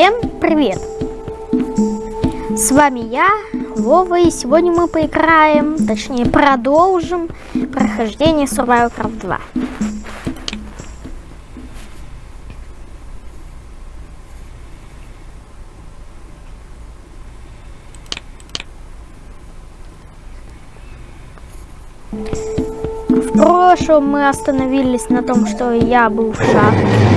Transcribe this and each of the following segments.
Всем привет! С вами я, Вова, и сегодня мы поиграем, точнее продолжим прохождение Survival Craft 2. В прошлом мы остановились на том, что я был в шахте.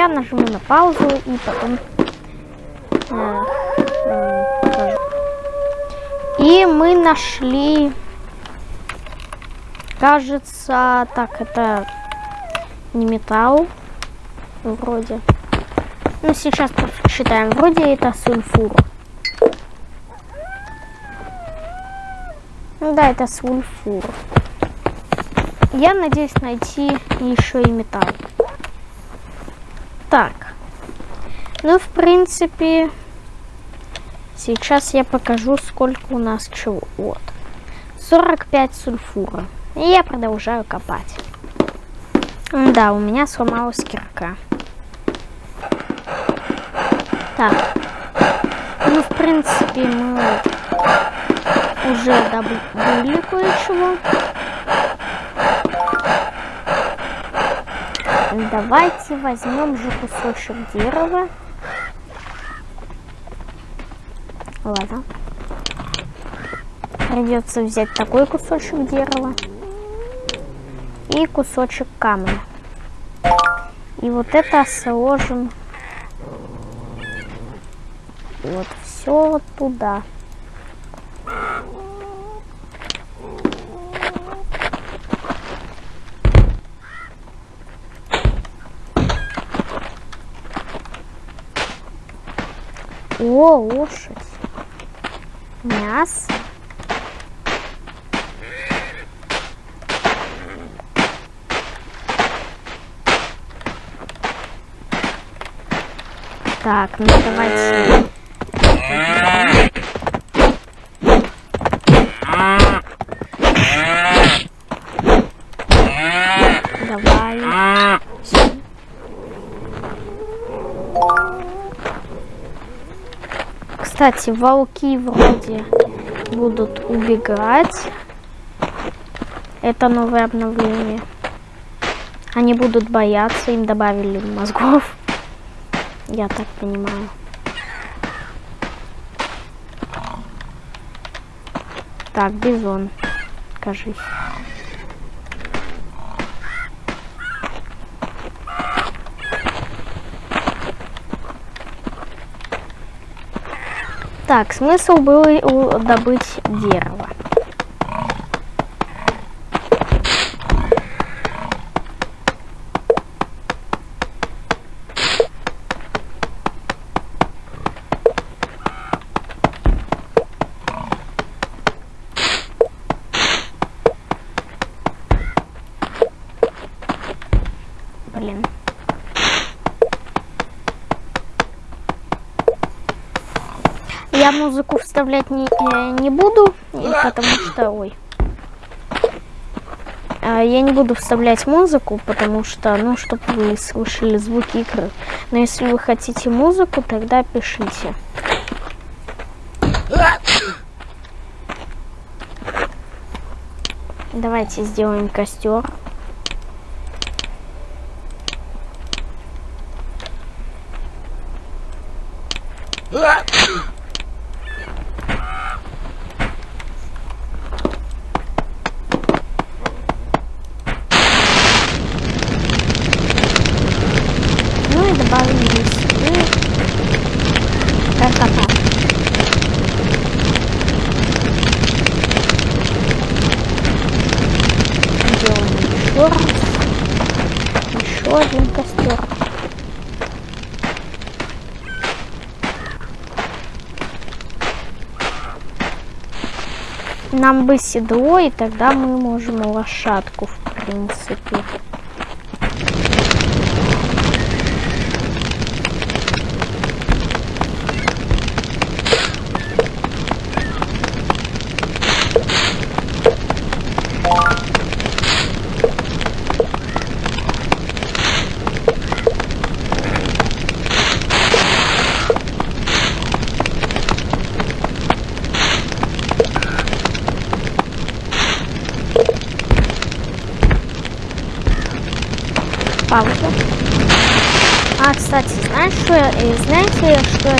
Я нажму на паузу и потом э, э, и мы нашли кажется так это не металл вроде. Ну сейчас посчитаем. Вроде это сульфур. Ну да это сульфур. Я надеюсь найти еще и металл так. Ну, в принципе, сейчас я покажу, сколько у нас чего. Вот. 45 сульфура. И я продолжаю копать. Да, у меня сломалась кирка. Так. Ну, в принципе, мы уже добыли кое-чего. Давайте возьмем же кусочек дерева. Ладно. Придется взять такой кусочек дерева. И кусочек камня. И вот это сложим вот все туда. О, лошадь. Мясо. Так, ну давайте. Кстати, волки вроде будут убегать. Это новое обновление. Они будут бояться, им добавили мозгов. Я так понимаю. Так, бизон, кажись. Так, смысл был добыть дерево. Блин. Музыку вставлять не, не буду, потому что... Ой. А, я не буду вставлять музыку, потому что, ну, чтобы вы слышали звуки игры. Но если вы хотите музыку, тогда пишите. Давайте сделаем костер. еще раз. Нам бы седло, и тогда мы можем лошадку, в принципе.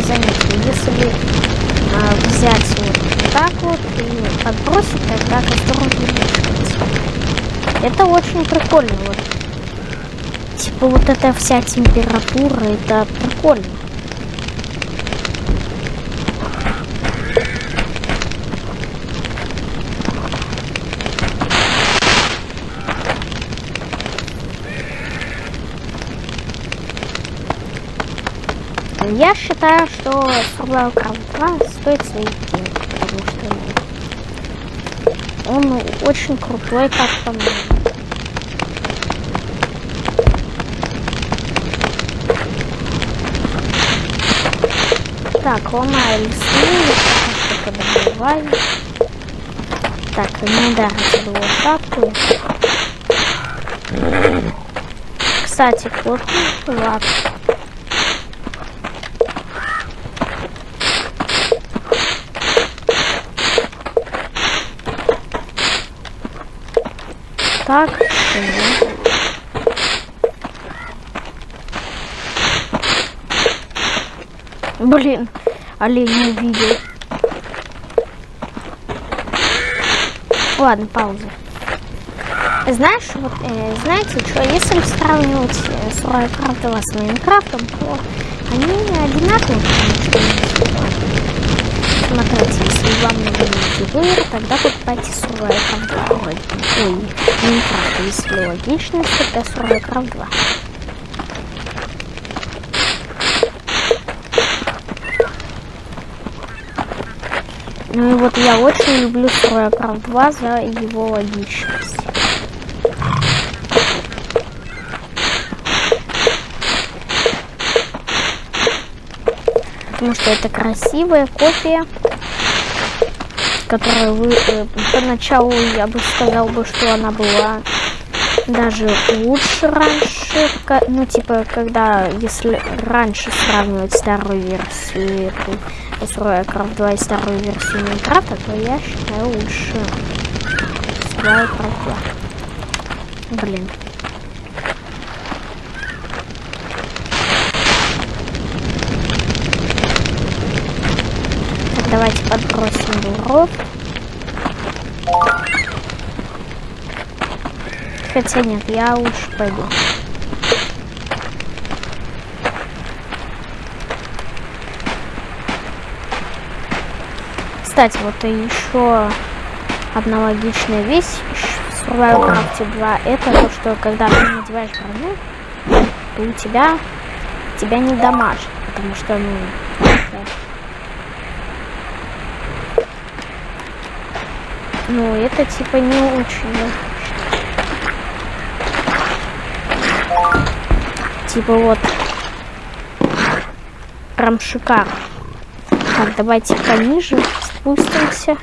Заметил? Если а, взять вот так вот и подбросить, тогда костер увеличивается. Это очень прикольно. Вот. Типа вот эта вся температура, это прикольно. Я считаю, что Survival Craft 2 стоит своих денег, потому что он очень крутой, как по мне. Так, ломаю лесные, пока что подобываю. Так, не ударить было вот так. Кстати, вот, ладно. Так. Блин, олень увидел. Ладно, пауза. Знаешь, вот, э, знаете, что, если сравнивать э, Survival 2 с Майнкрафтом, то они одинаковые, Смотрите, если вам нужен мультиплеер, тогда покупайте Survival Craft 2. Ой, Minecraft, если логично, тогда Survival Craft 2. Ну и вот я очень люблю Survival Craft 2 за его логичность. Потому что это красивая копия которая вы э, поначалу я бы сказал бы, что она была даже лучше раньше, ну типа когда если раньше сравнивать старую версию эту Survival 2 и старую версию Майнкрафта, то я считаю лучше Survival 2. Блин. Давайте подбросим дров. Хотя нет, я лучше пойду. Кстати, вот и еще одна логичная вещь в Survival Craft 2 это то, что когда ты надеваешь броню, то у тебя тебя не дамажит, потому что ну Ну, это типа не очень. Типа вот. Прям шикарно. Так, давайте пониже спустимся.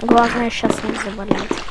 Главное сейчас не заболеть.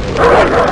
Ha ha ha!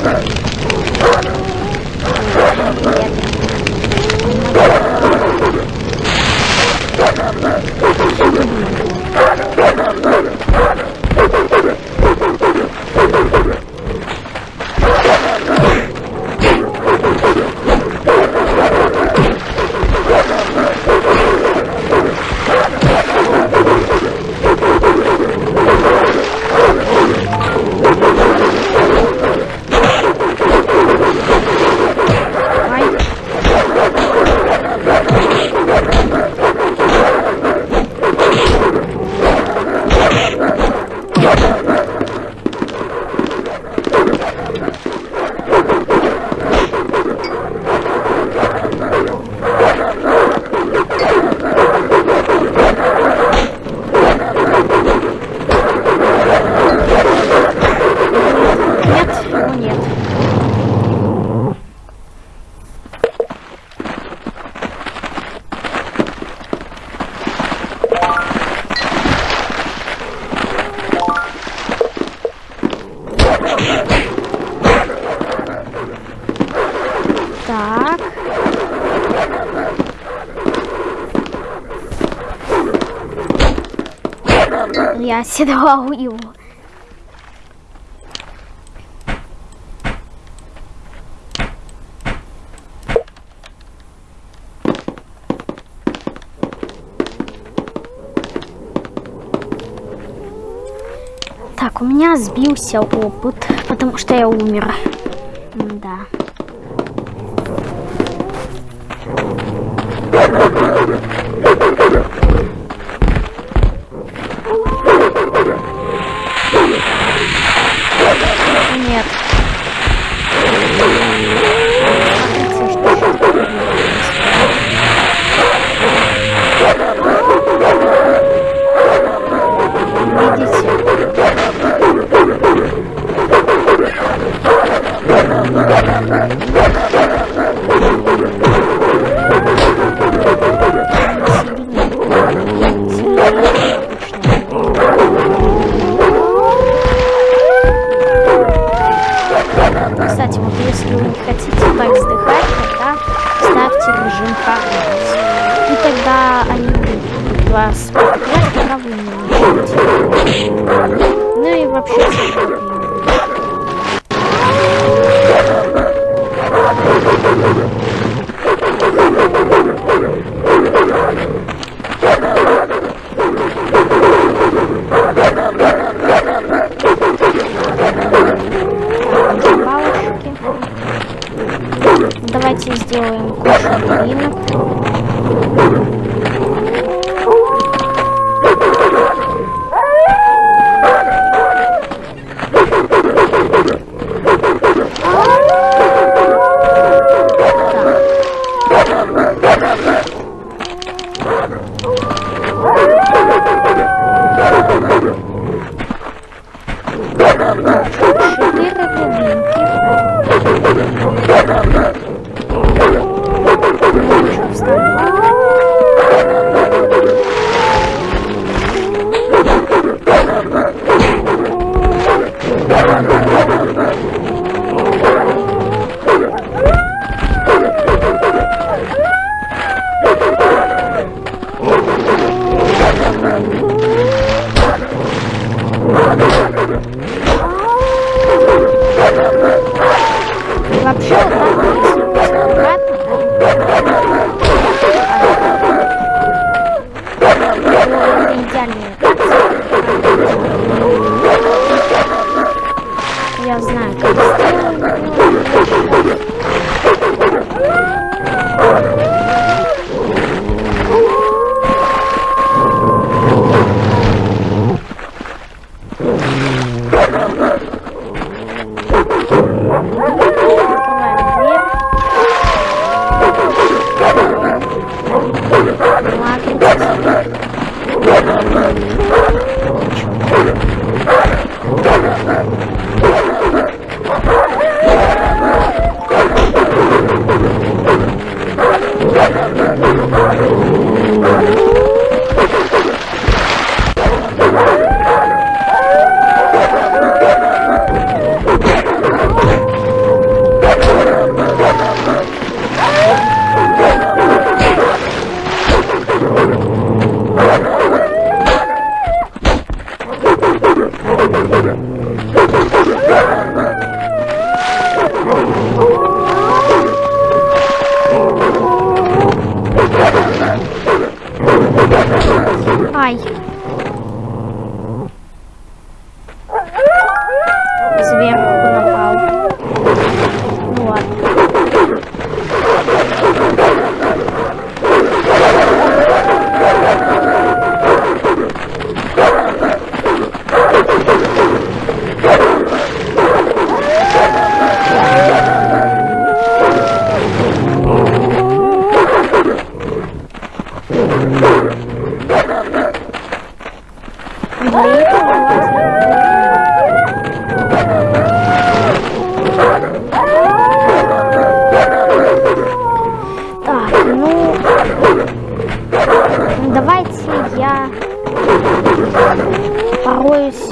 Я седлал его. Так, у меня сбился опыт, потому что я умер. Вас пока вы не. Ну и вообще Так, ну... Давайте я пороюсь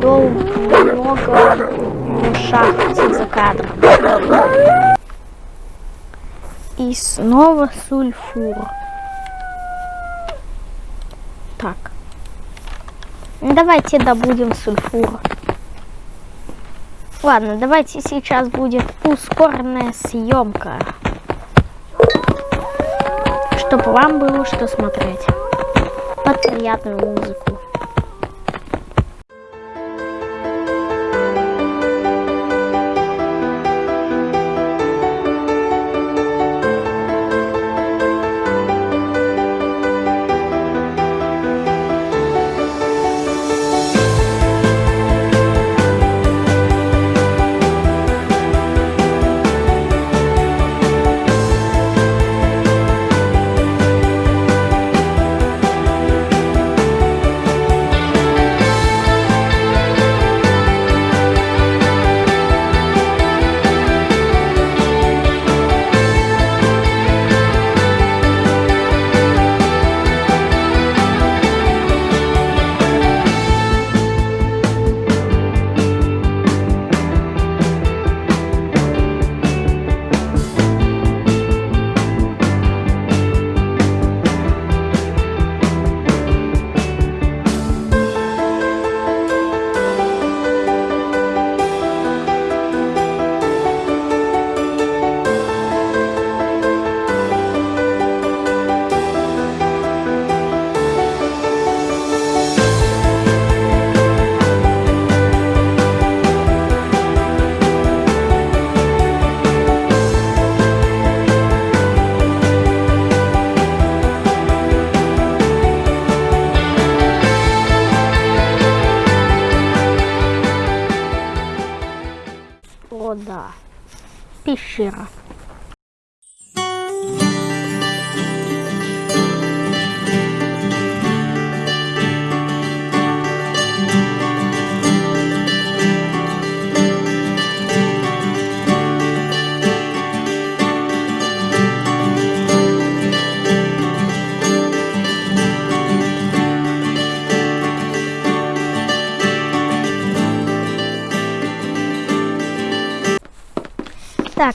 долго, немного в шахте за кадром. И снова сульфур. Давайте добудем сульфур. Ладно, давайте сейчас будет ускоренная съемка. Чтобы вам было что смотреть. Под приятную музыку.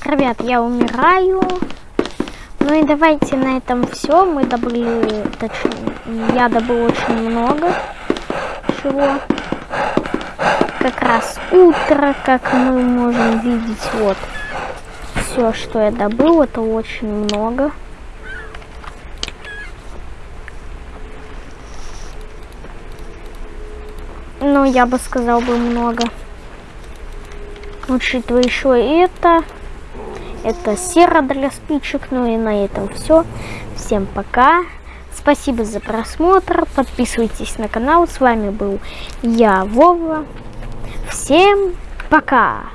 Ребят, я умираю. Ну и давайте на этом все. Мы добыли, точнее, я добыл очень много чего. Как раз утро, как мы можем видеть, вот. Все, что я добыл, это очень много. Ну, я бы сказал бы много. Учитывая еще это. Это сера для спичек. Ну и на этом все. Всем пока. Спасибо за просмотр. Подписывайтесь на канал. С вами был я, Вова. Всем пока.